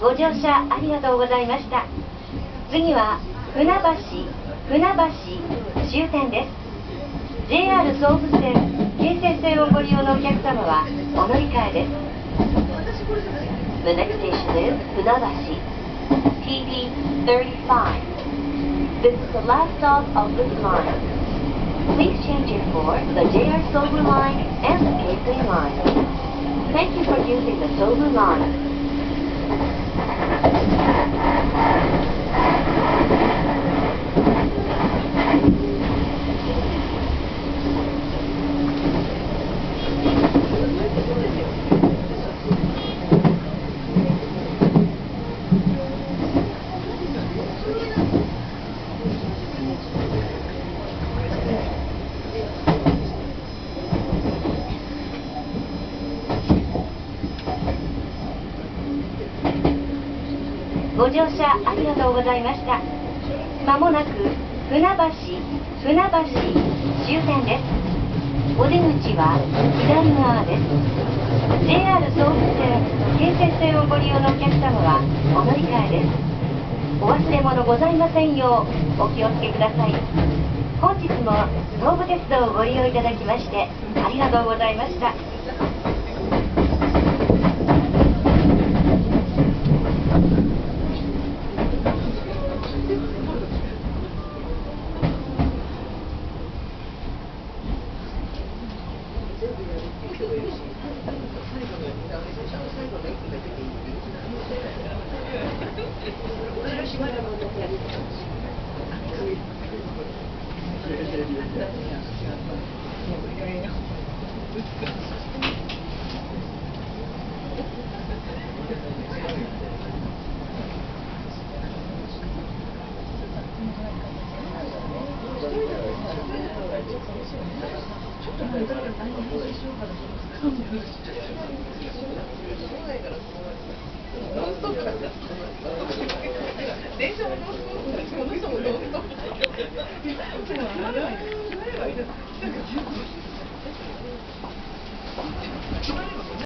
ご乗車ありがとうございました。次は船橋船橋終点です。JR 総武線京成線をご利用のお客様はお乗り換えです。The next station is 船橋 TD35 This is the last stop of this line. Please change it for the JR Sobu line and the Keisei line. Thank you for using the Sobu line ご乗車ありがとうございました。まもなく船橋船橋終点です。お出口は左側です。JR 総武線京成線をご利用のお客様はお乗り換えです。お忘れ物ございませんようお気をつけください。本日も東武鉄道をご利用いただきましてありがとうございました。電 車もノンストップだし、この人もノンストップだけど。でも、あれは、あれは、なんか